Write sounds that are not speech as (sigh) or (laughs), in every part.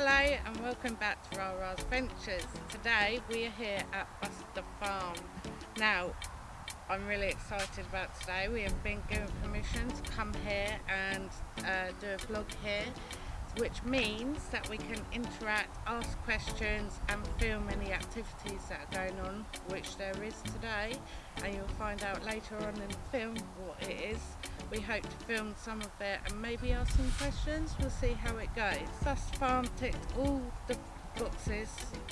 Hello and welcome back to Rara's Ventures. Today we are here at Butser Farm. Now I'm really excited about today. We have been given permission to come here and uh, do a vlog here which means that we can interact, ask questions and film any activities that are going on, which there is today and you'll find out later on in the film what it is. We hope to film some of it and maybe ask some questions. We'll see how it goes. Butser Farm ticked all the boxes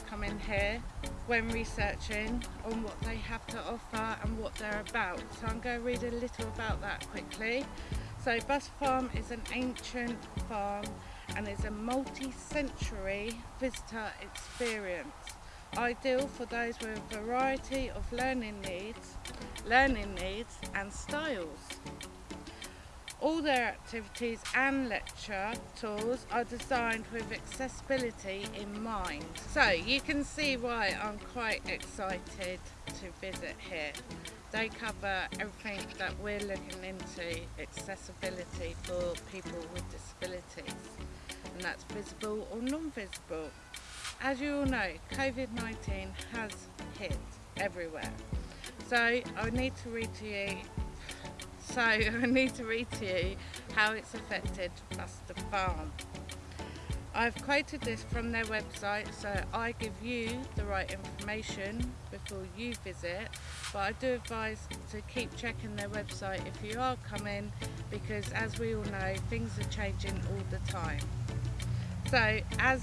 come in here when researching on what they have to offer and what they're about. So I'm going to read a little about that quickly. So Butser Farm is an ancient farm and is a multi-century visitor experience ideal for those with a variety of learning needs, learning needs and styles. All their activities and lecture tours are designed with accessibility in mind. So you can see why I'm quite excited to visit here. They cover everything that we're looking into, accessibility for people with disabilities. And that's visible or non-visible. As you all know, COVID-19 has hit everywhere. So I need to read to you so (laughs) I need to read to you how it's affected Butser Farm. I've quoted this from their website so I give you the right information before you visit but I do advise to keep checking their website if you are coming because as we all know things are changing all the time. So as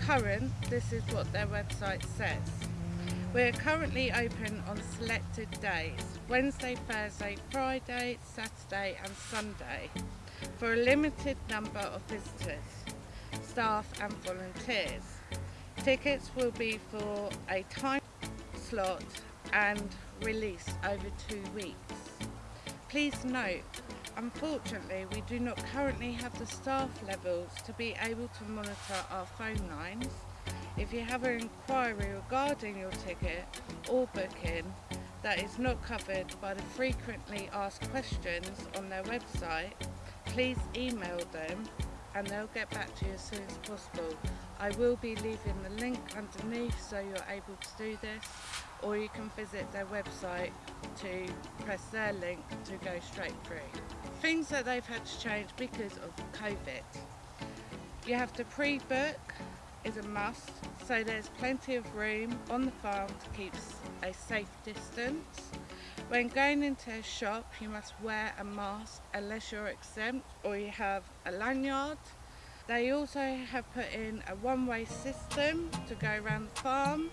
current this is what their website says. We're currently open on selected days, Wednesday, Thursday, Friday, Saturday and Sunday for a limited number of visitors, staff and volunteers. Tickets will be for a time slot and release over two weeks. Please note, unfortunately we do not currently have the staff levels to be able to monitor our phone lines if you have an inquiry regarding your ticket or booking that is not covered by the frequently asked questions on their website, please email them and they'll get back to you as soon as possible. I will be leaving the link underneath so you're able to do this or you can visit their website to press their link to go straight through. Things that they've had to change because of COVID. You have to pre-book is a must so there's plenty of room on the farm to keep a safe distance. When going into a shop you must wear a mask unless you're exempt or you have a lanyard. They also have put in a one-way system to go around the farm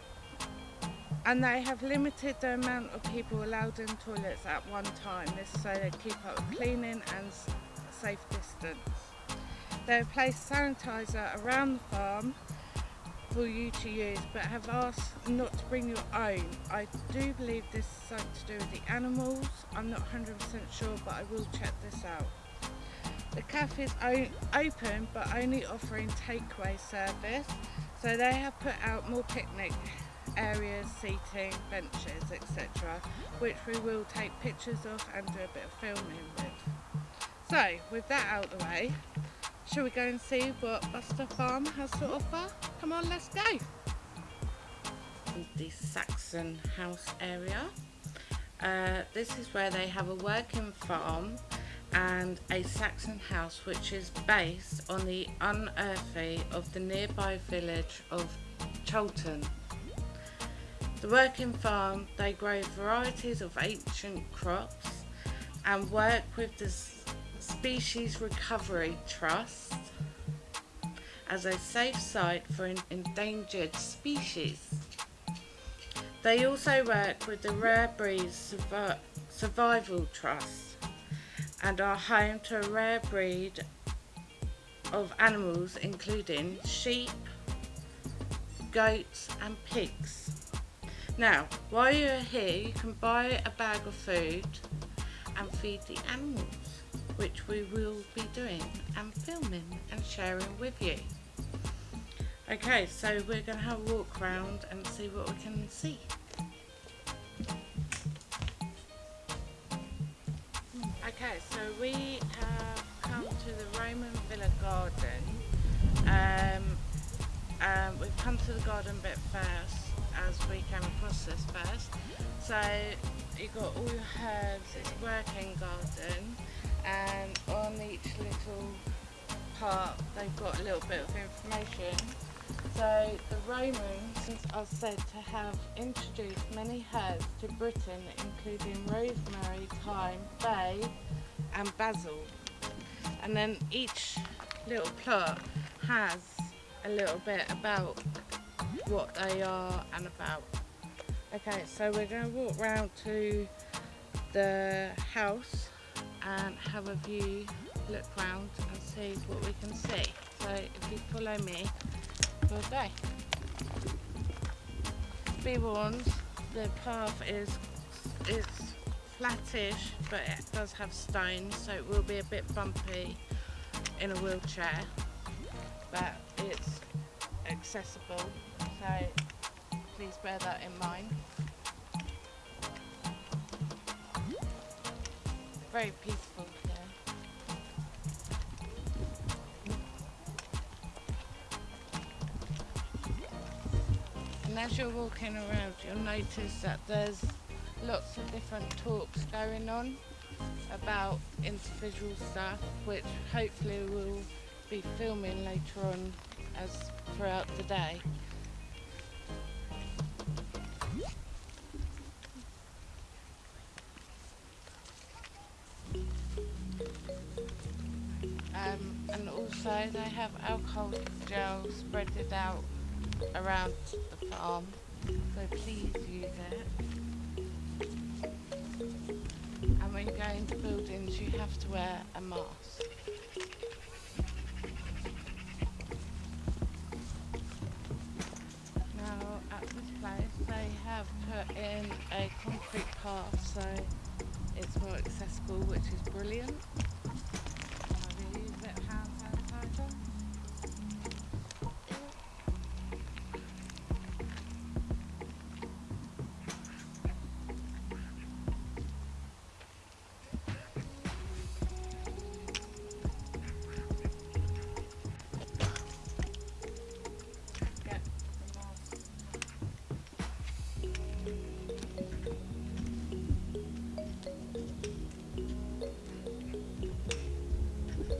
and they have limited the amount of people allowed in toilets at one time this so they keep up cleaning and safe distance. They have placed sanitizer around the farm for you to use but have asked not to bring your own. I do believe this is something to do with the animals. I'm not 100% sure but I will check this out. The cafe is open but only offering takeaway service so they have put out more picnic areas, seating, benches etc which we will take pictures of and do a bit of filming with. So with that out of the way Shall we go and see what Butser Farm has to offer? Come on, let's go. The Saxon House area. Uh, this is where they have a working farm and a Saxon house which is based on the unearthly of the nearby village of Chalton. The working farm, they grow varieties of ancient crops and work with the Species Recovery Trust as a safe site for an endangered species. They also work with the Rare Breeds Survival Trust and are home to a rare breed of animals including sheep, goats and pigs. Now, while you're here, you can buy a bag of food and feed the animals which we will be doing and filming and sharing with you. Okay, so we're going to have a walk around and see what we can see. Okay, so we have come to the Roman Villa Garden Um, um, we've come to the garden bit first as we came across this first. So you've got all your herbs, it's working garden and on each little part they've got a little bit of information. So the Romans are said to have introduced many herbs to Britain including rosemary, thyme, bay and basil. And then each little plot has a little bit about what they are and about. Okay, so we're going to walk round to the house and have a view, look round and see what we can see. So if you follow me, we'll go. Be warned, the path is it's flattish, but it does have stones, so it will be a bit bumpy in a wheelchair, but it's accessible, so please bear that in mind. Very peaceful here. And as you're walking around, you'll notice that there's lots of different talks going on about individual stuff, which hopefully we'll be filming later on as throughout the day. Um, and also they have alcohol gel spread it out around the farm, so please use it. And when you go into buildings you have to wear a mask. Now at this place they have put in a concrete path so it's more accessible which is brilliant.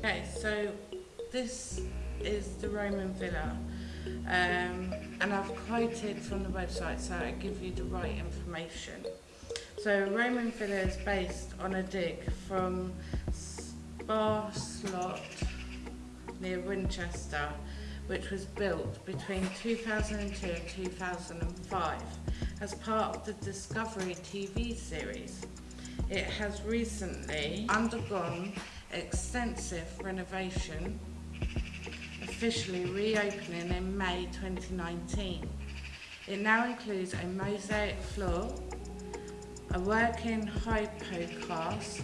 Okay, so this is the Roman villa, um, and I've quoted from the website so I give you the right information. So Roman villa is based on a dig from Sparsholt near Winchester, which was built between 2002 and 2005 as part of the Discovery TV series. It has recently undergone extensive renovation, officially reopening in May 2019. It now includes a mosaic floor, a working hypocaust,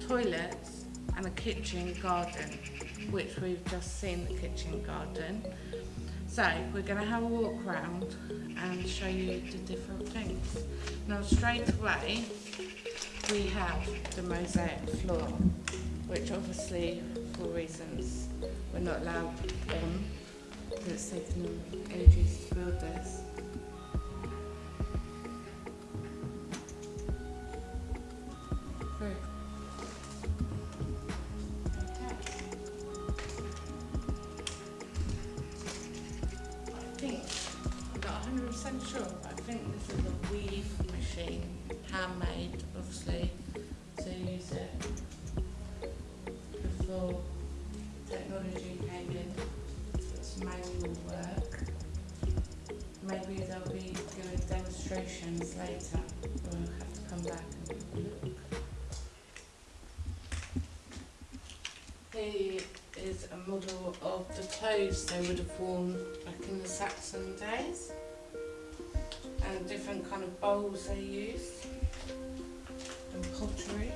toilets and a kitchen garden, which we've just seen the kitchen garden. So we're going to have a walk round and show you the different things. Now straight away we have the mosaic floor, which obviously for reasons we're not allowed on, because it's taken them ages to build this. Clothes they would have worn back in the Saxon days and different kind of bowls they used and pottery.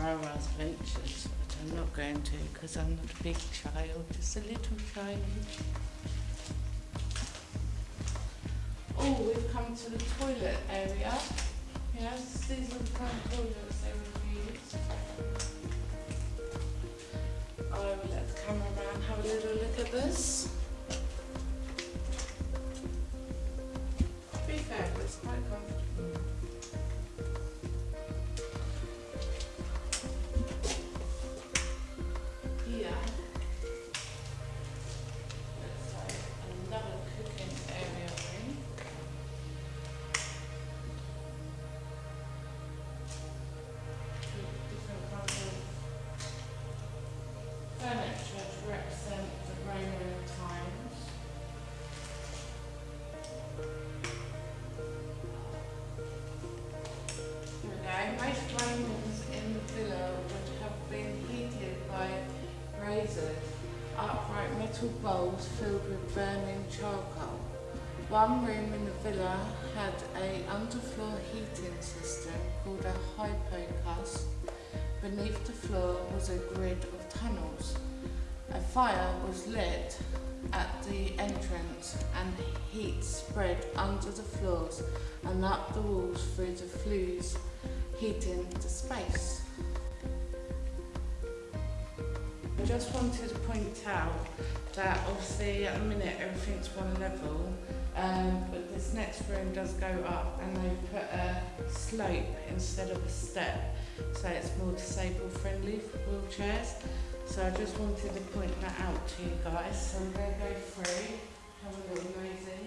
Rara's Ventures, but I'm not going to because I'm not a big child, just a little child. Oh, we've come to the toilet area. Yes, these are the kind of toilets they would use. I will oh, let the cameraman have a little look at this. Upright metal bowls filled with burning charcoal. One room in the villa had a underfloor heating system called a hypocaust. Beneath the floor was a grid of tunnels. A fire was lit at the entrance and heat spread under the floors and up the walls through the flues, heating the space. Just wanted to point out that obviously at the minute everything's one level, um, but this next room does go up and they've put a slope instead of a step, so it's more disabled friendly for wheelchairs. So I just wanted to point that out to you guys. So I'm going to go through, have a little nosy.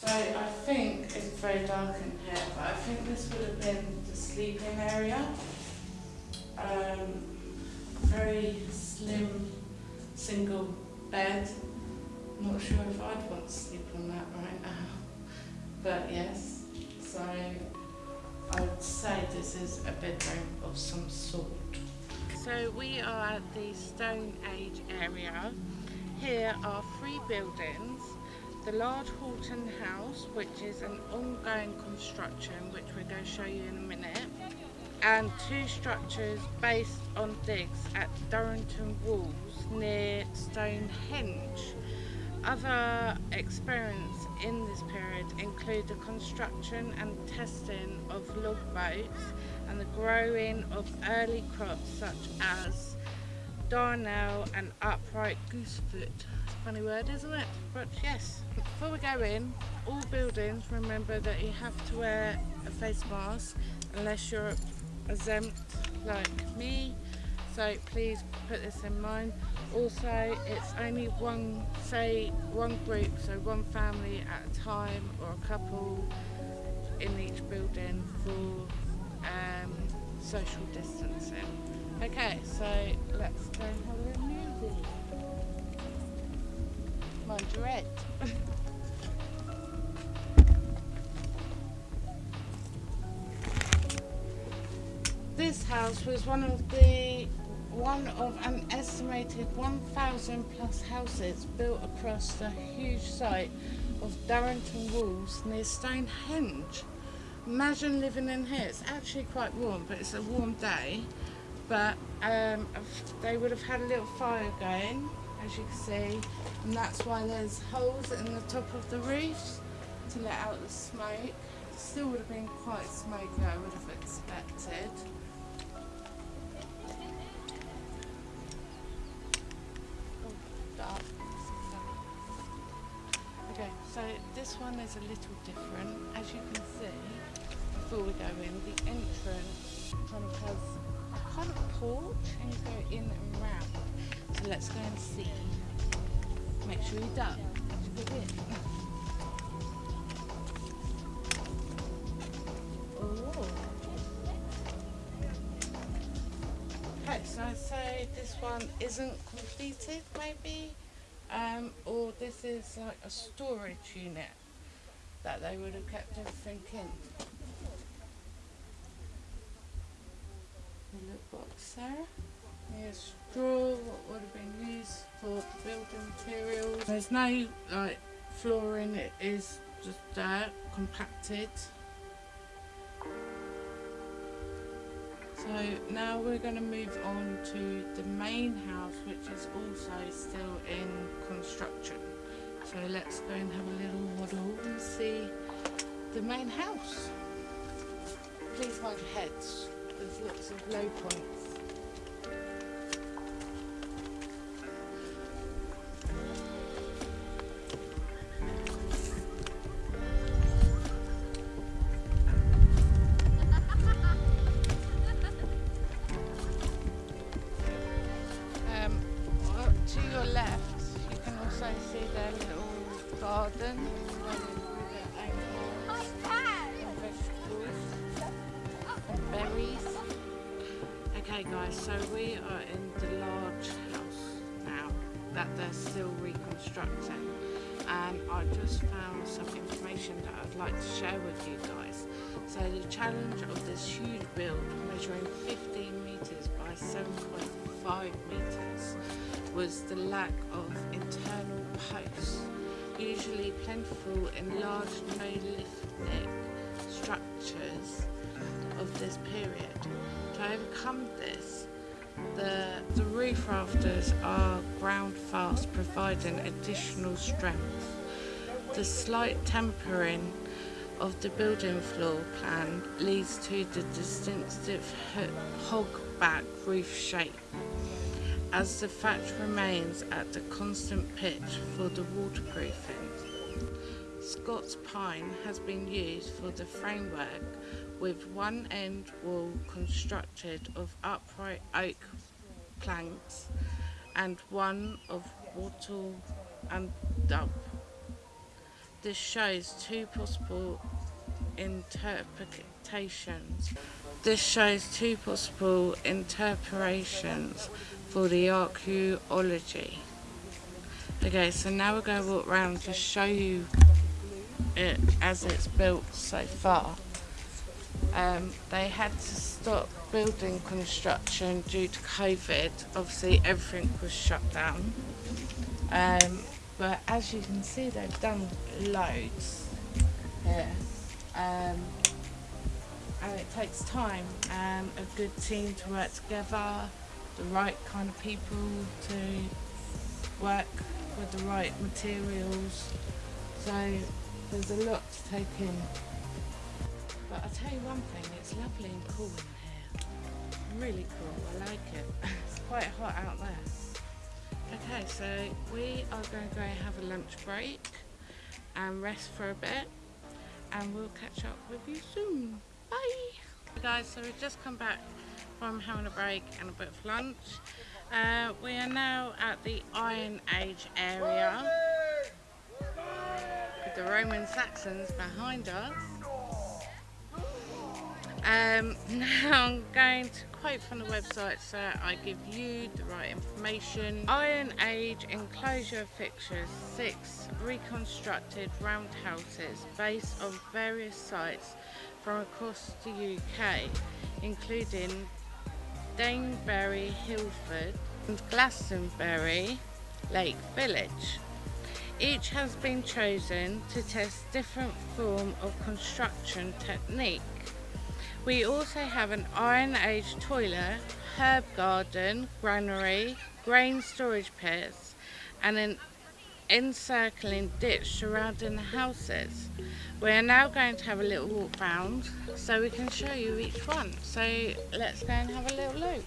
So I think very dark in here, but I think this would have been the sleeping area. Um, very slim single bed. Not sure if I'd want to sleep on that right now. (laughs) But yes, so I would say this is a bedroom of some sort. So we are at the Stone Age area. Here are three buildings. The large Horton House, which is an ongoing construction, which we're going to show you in a minute, and two structures based on digs at Durrington Walls near Stonehenge. Other experience in this period include the construction and testing of log boats and the growing of early crops such as darnel and upright goosefoot. Funny word, isn't it? But yes, before we go in, all buildings, remember that you have to wear a face mask unless you're exempt like me. So please put this in mind. Also, it's only one, say, one group, so one family at a time or a couple in each building for um, social distancing. Okay, so let's go 100. this house was one of the one of an estimated 1,000 plus houses built across the huge site of Durrington Walls near Stonehenge. Imagine living in here. It's actually quite warm, but it's a warm day. But um, they would have had a little fire going as you can see, and that's why there's holes in the top of the roof to let out the smoke. It still would have been quite smoky, I would have expected. Oh, okay, so this one is a little different. As you can see, before we go in, the entrance kind of has kind of porch and you go in and round. Let's go and see. Make sure you duck. Okay, so I'd say this one isn't completed maybe, um, or this is like a storage unit that they would have kept everything in. What planks there. Here's straw, what would have been used for building materials. There's no like flooring, it is just dirt, compacted. So now we're going to move on to the main house which is also still in construction. So let's go and have a little waddle and see the main house. Please your heads, there's lots of low points. And I just found some information that I'd like to share with you guys. So the challenge of this huge build measuring 15 metres by 7.5 metres was the lack of internal posts, usually plentiful in large Neolithic structures of this period. To overcome this, the, the roof rafters are ground fast, providing additional strength. The slight tempering of the building floor plan leads to the distinctive hogback roof shape, as the thatch remains at the constant pitch for the waterproofing. Scots pine has been used for the framework with one end wall constructed of upright oak planks and one of wattle and daub. This shows two possible interpretations. This shows two possible interpretations for the archaeology. Okay, so now we're going to walk around to show you it as it's built so far. Um, they had to stop building construction due to COVID. Obviously, everything was shut down. Um, but as you can see, they've done loads here. Um, and it takes time and a good team to work together, the right kind of people to work with the right materials. So there's a lot to take in. Tell you one thing, it's lovely and cool in here. Really cool, I like it. (laughs) it's quite hot out there. Okay, so we are going to go and have a lunch break and rest for a bit and we'll catch up with you soon. Bye! Guys, so we've just come back from having a break and a bit of lunch. Uh, we are now at the Iron Age area with the Roman Saxons behind us. Um, (laughs) now I'm going to quote from the website so I give you the right information. Iron Age enclosure fixtures, six reconstructed roundhouses based on various sites from across the UK, including Danebury, Hillfort and Glastonbury Lake Village. Each has been chosen to test different form of construction technique. We also have an Iron Age toilet, herb garden, granary, grain storage pits and an encircling ditch surrounding the houses. We are now going to have a little walk round so we can show you each one. So let's go and have a little look.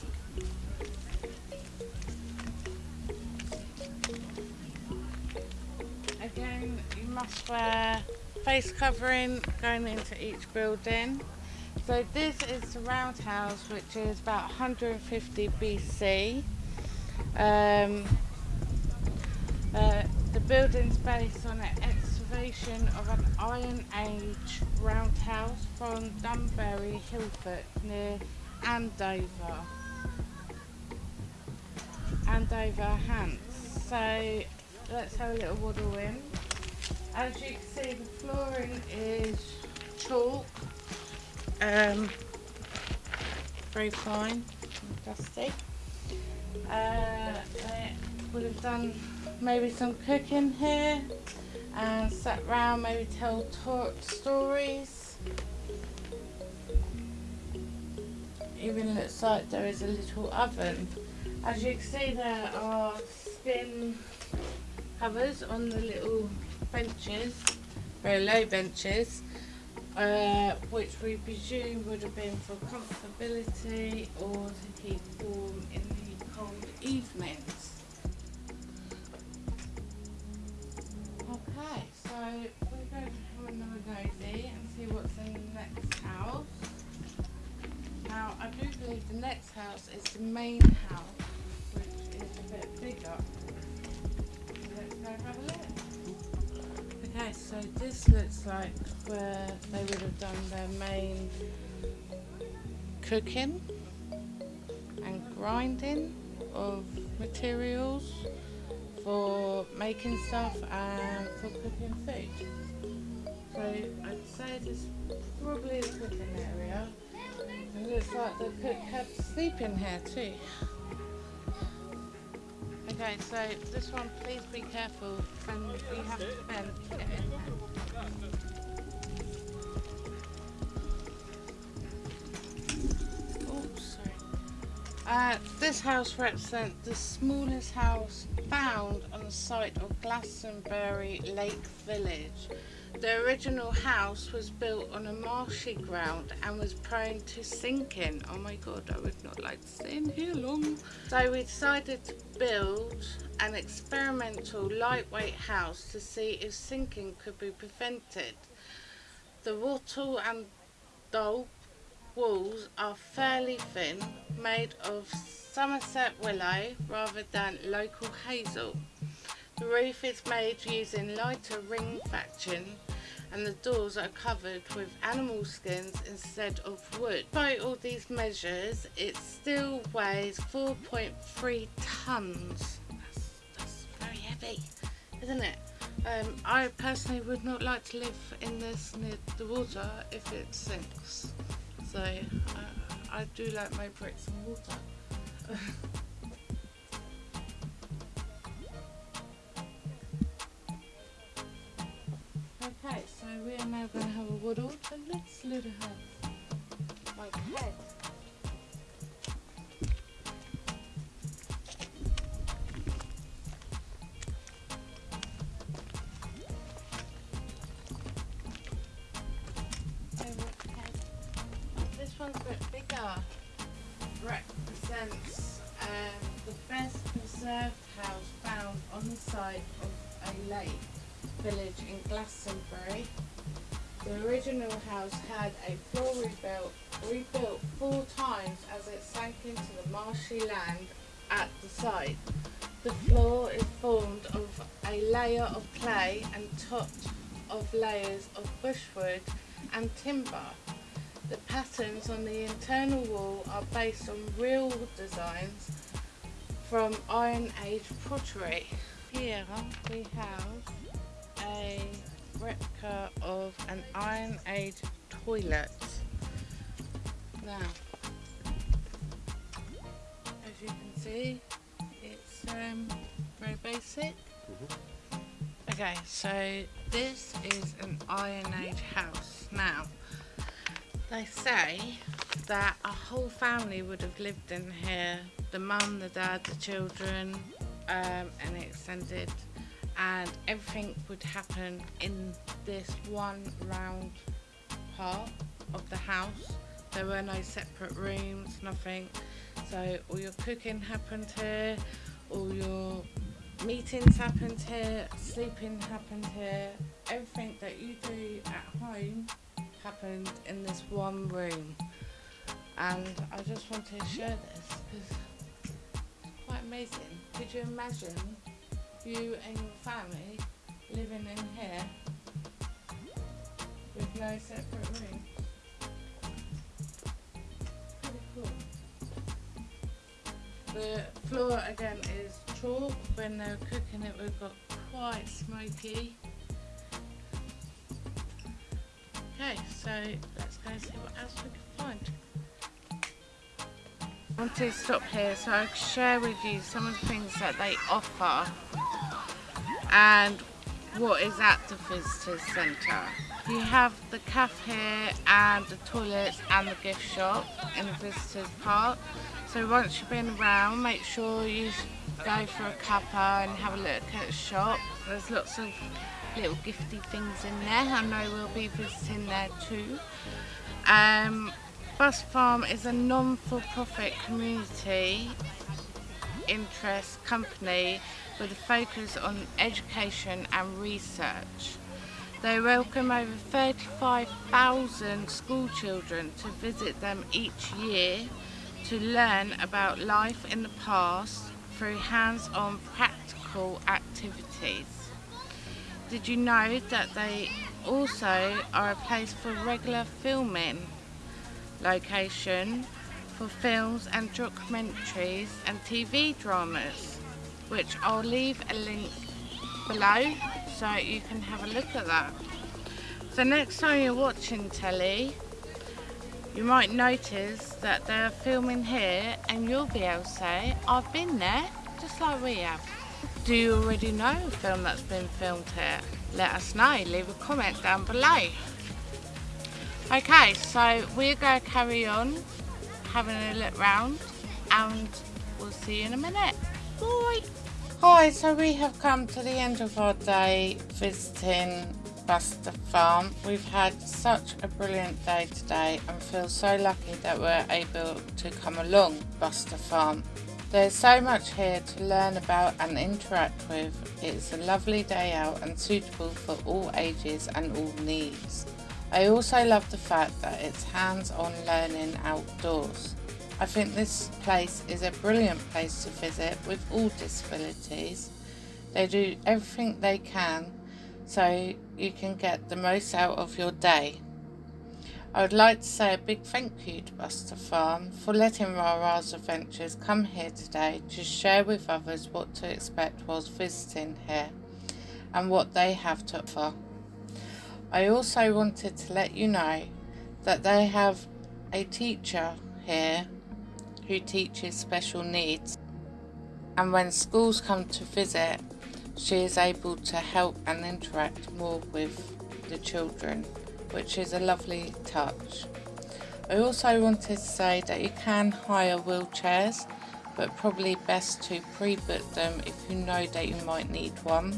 Again, you must wear face covering going into each building. So this is the roundhouse which is about 150 BC. Um, uh, the building's based on an excavation of an Iron Age roundhouse from Danebury, Hillfort near Andover. Andover, Hants. So let's have a little waddle in. As you can see the flooring is chalk. Um, very fine, dusty. Uh, they would have done maybe some cooking here and sat round, maybe tell stories. Even looks like there is a little oven. As you can see there are skin covers on the little benches, very low benches, uh, which we presume would have been for comfortability or to keep warm in the cold evenings. Okay, so we're going to have another nosy and see what's in the next house. Now, I do believe the next house is the main house, which is a bit bigger. let's go have a look. Okay, so this looks like where they would have done their main cooking and grinding of materials for making stuff and for cooking food. So I'd say this is probably the cooking area. It looks like the cook had sleep in here too. Okay, so this one, please be careful and we have to bend get in there. Uh, this house represents the smallest house found on the site of Glastonbury Lake Village. The original house was built on a marshy ground and was prone to sinking. Oh my god, I would not like to stay in here long. So we decided to build an experimental lightweight house to see if sinking could be prevented. The wattle and daub walls are fairly thin, made of Somerset willow rather than local hazel. The roof is made using lighter ring thatching and the doors are covered with animal skins instead of wood. Despite all these measures, it still weighs 4.3 tonnes. That's, that's very heavy, isn't it? Um, I personally would not like to live in this near the water if it sinks so I, I do like my bricks and water. (laughs) are now going to have a waddle, so let's let her have my head. This one's a bit bigger. Represents um, the best preserved house found on the side of a lake village in Glastonbury. The original house had a floor rebuilt, rebuilt four times as it sank into the marshy land at the site. The floor is formed of a layer of clay and topped of layers of bushwood and timber. The patterns on the internal wall are based on real designs from Iron Age pottery. Here we have a replica of an Iron Age toilet. Now, as you can see, it's um, very basic. Mm -hmm. Okay, so this is an Iron Age house. Now, they say that a whole family would have lived in here. The mum, the dad, the children, um, and extended. And everything would happen in this one round part of the house. There were no separate rooms, nothing. So all your cooking happened here, all your meetings happened here, sleeping happened here. Everything that you do at home happened in this one room and I just wanted to share this because it's quite amazing. Could you imagine you and your family living in here with no separate rooms? Pretty cool. The floor again is chalk. When they were cooking it, we got quite smoky. Okay, so let's go see what else we can find. I wanted to stop here so I could share with you some of the things that they offer and what is at the visitors centre. You have the cafe and the toilets and the gift shop in the visitors park. So once you've been around, make sure you go for a cuppa and have a look at the shop. There's lots of little gifty things in there. I know we'll be visiting there too. Um, Butser Farm is a non-for-profit community interest company with a focus on education and research. They welcome over 35,000 school children to visit them each year to learn about life in the past through hands-on practical activities. Did you know that they also are a place for regular filming location for films and documentaries and TV dramas which I'll leave a link below so you can have a look at that. So next time you're watching telly you might notice that they're filming here and you'll be able to say I've been there just like we have. Do you already know a film that's been filmed here? Let us know, leave a comment down below. Okay, so we're going to carry on having a look round and we'll see you in a minute. Hi, so we have come to the end of our day visiting Butser Farm. We've had such a brilliant day today and feel so lucky that we're able to come along Butser Farm. There's so much here to learn about and interact with. It's a lovely day out and suitable for all ages and all needs. I also love the fact that it's hands-on learning outdoors. I think this place is a brilliant place to visit with all disabilities. They do everything they can so you can get the most out of your day. I would like to say a big thank you to Butser Farm for letting Rara's Adventures come here today to share with others what to expect whilst visiting here and what they have to offer. I also wanted to let you know that they have a teacher here who teaches special needs and when schools come to visit she is able to help and interact more with the children which is a lovely touch. I also wanted to say that you can hire wheelchairs but probably best to pre-book them if you know that you might need one.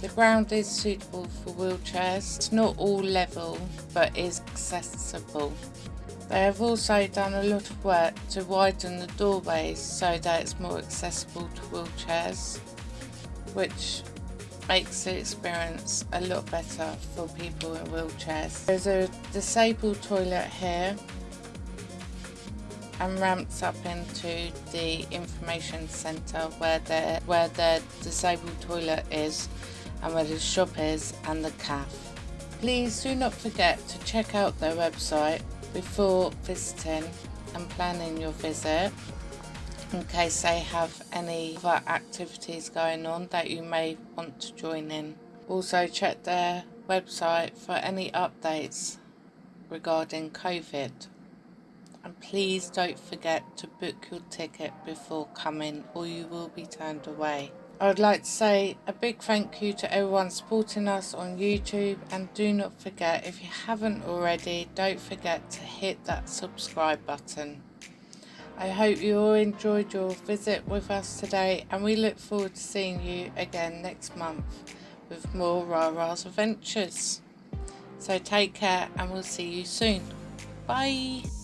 The ground is suitable for wheelchairs. It's not all level, but is accessible. They have also done a lot of work to widen the doorways so that it's more accessible to wheelchairs, which makes the experience a lot better for people in wheelchairs. There's a disabled toilet here and ramps up into the information centre where the where the disabled toilet is and where the shop is and the cafe. Please do not forget to check out their website before visiting and planning your visit in case they have any other activities going on that you may want to join in. Also check their website for any updates regarding COVID. And please don't forget to book your ticket before coming or you will be turned away. I would like to say a big thank you to everyone supporting us on YouTube and do not forget if you haven't already don't forget to hit that subscribe button. I hope you all enjoyed your visit with us today and we look forward to seeing you again next month with more Rara's adventures. So take care and we'll see you soon. Bye!